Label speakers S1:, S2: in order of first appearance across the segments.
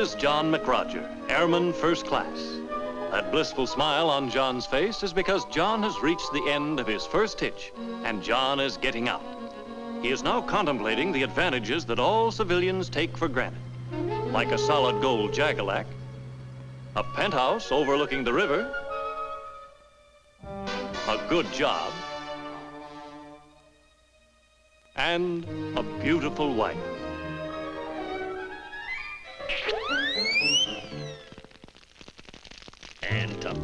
S1: is John McRoger, Airman First Class. That blissful smile on John's face is because John has reached the end of his first hitch, and John is getting out. He is now contemplating the advantages that all civilians take for granted, like a solid gold Jagalak, a penthouse overlooking the river, a good job, and a beautiful wife.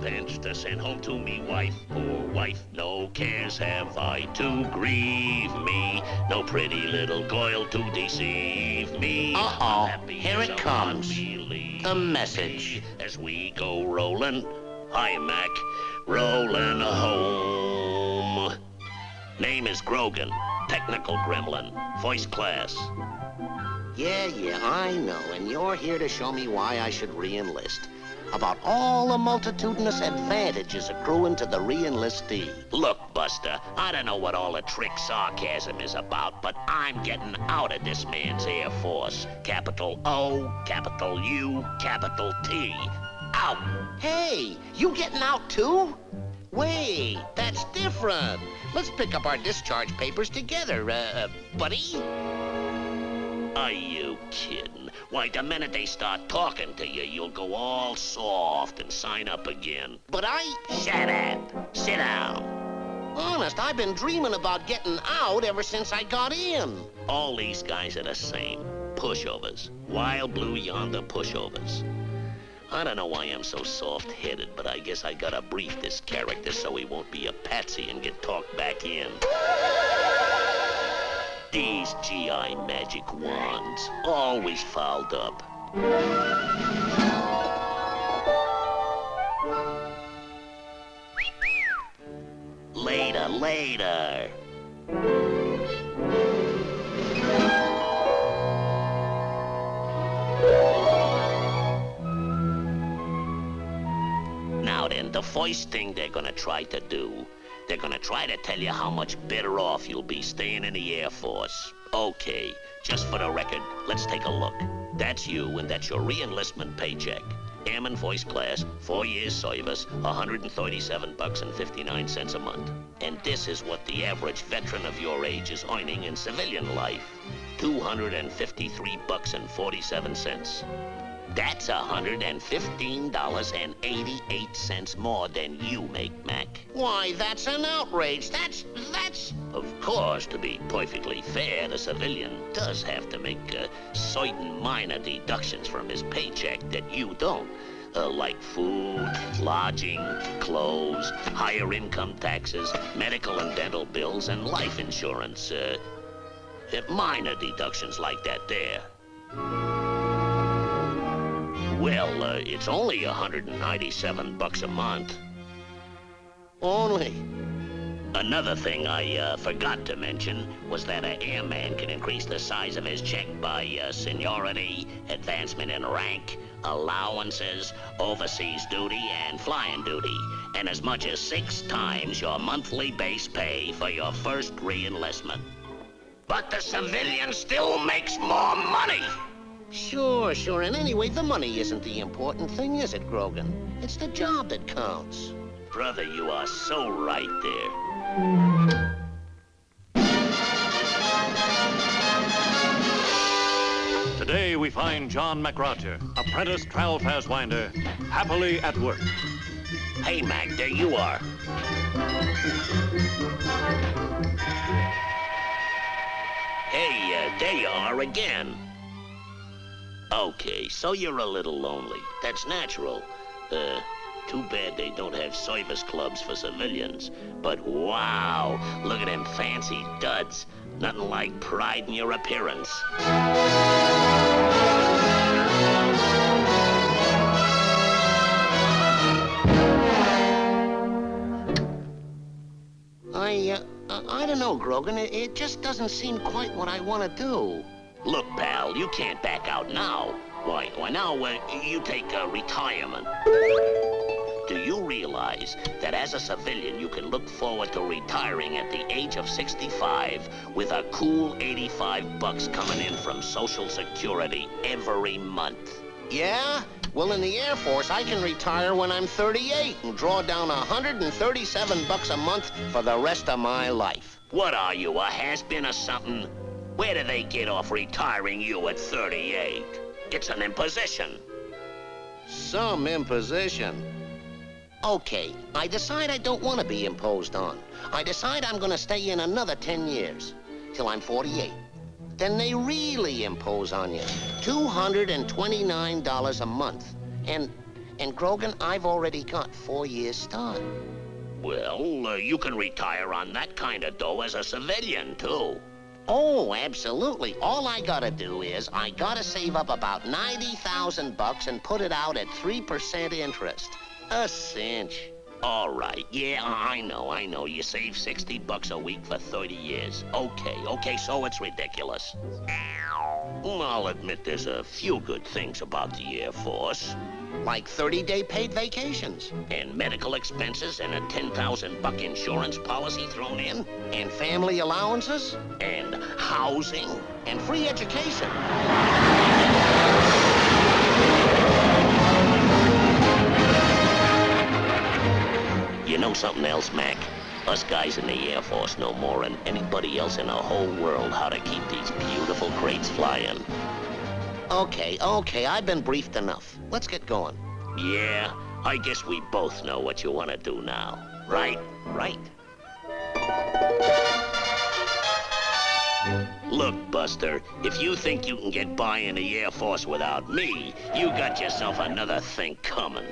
S2: To send home to me wife, poor wife. No cares have I to grieve me. No pretty little coil to deceive me.
S3: Uh-oh. Here it comes. The message.
S2: As we go rolling. Hi, Mac. Rolling home. Name is Grogan. Technical gremlin. Voice class.
S3: Yeah, yeah, I know. And you're here to show me why I should re-enlist. About all the multitudinous advantages accruing to the re-enlistee.
S2: Look, Buster, I don't know what all the trick sarcasm is about, but I'm getting out of this man's Air Force. Capital O, capital U, capital T. Out!
S3: Hey, you getting out too? Wait, that's different. Let's pick up our discharge papers together, uh, buddy.
S2: Are you kidding? Why, the minute they start talking to you, you'll go all soft and sign up again.
S3: But I...
S2: Shut up. Sit down.
S3: Honest, I've been dreaming about getting out ever since I got in.
S2: All these guys are the same. Pushovers. Wild blue yonder pushovers. I don't know why I'm so soft-headed, but I guess I gotta brief this character so he won't be a patsy and get talked back in. These GI magic wands, always fouled up. Later, later. Now then, the first thing they're gonna try to do, they're gonna try to tell you how much better off you'll be staying in the Air Force. Okay, just for the record, let's take a look. That's you, and that's your re-enlistment paycheck. Airman Voice Class, four years service, 137 bucks and 59 cents a month. And this is what the average veteran of your age is earning in civilian life. 253 bucks and 47 cents. That's $115.88 more than you make, Mac.
S3: Why, that's an outrage. That's... that's...
S2: Of course, to be perfectly fair, the civilian does have to make uh, certain minor deductions from his paycheck that you don't. Uh, like food, lodging, clothes, higher income taxes, medical and dental bills, and life insurance. Uh, minor deductions like that there. Well, uh, it's only 197 bucks a month.
S3: Only.
S2: Another thing I uh, forgot to mention was that an airman can increase the size of his check by uh, seniority, advancement in rank, allowances, overseas duty, and flying duty, and as much as six times your monthly base pay for your first re-enlistment. But the civilian still makes more money!
S3: Sure, sure. And anyway, the money isn't the important thing, is it, Grogan? It's the job that counts.
S2: Brother, you are so right there.
S1: Today we find John McRoger, apprentice trial winder, happily at work.
S2: Hey, Mac, there you are. Hey, uh, there you are again. Okay, so you're a little lonely. That's natural. Uh, too bad they don't have service clubs for civilians. But wow, look at them fancy duds. Nothing like pride in your appearance.
S3: I, uh, I don't know, Grogan. It, it just doesn't seem quite what I want to do.
S2: Look, pal, you can't back out now. Why, why now, uh, you take uh, retirement. Do you realize that as a civilian, you can look forward to retiring at the age of 65 with a cool 85 bucks coming in from Social Security every month?
S3: Yeah? Well, in the Air Force, I can retire when I'm 38 and draw down 137 bucks a month for the rest of my life.
S2: What are you, a has-been or something? Where do they get off retiring you at 38? It's an imposition.
S3: Some imposition. Okay, I decide I don't want to be imposed on. I decide I'm going to stay in another 10 years, till I'm 48. Then they really impose on you. $229 a month. And, and Grogan, I've already got four years start.
S2: Well, uh, you can retire on that kind of dough as a civilian, too.
S3: Oh, absolutely. All I gotta do is I gotta save up about 90,000 bucks and put it out at 3% interest. A cinch.
S2: All right. Yeah, I know, I know. You save 60 bucks a week for 30 years. Okay, okay, so it's ridiculous. Well, I'll admit there's a few good things about the Air Force.
S3: Like 30-day paid vacations.
S2: And medical expenses and a 10,000 buck insurance policy thrown in.
S3: And family allowances.
S2: And housing.
S3: And free education.
S2: You know something else, Mac? Us guys in the Air Force know more than anybody else in the whole world how to keep these beautiful crates flying.
S3: Okay, okay, I've been briefed enough. Let's get going.
S2: Yeah, I guess we both know what you want to do now. Right? Right. Look, Buster, if you think you can get by in the Air Force without me, you got yourself another thing coming.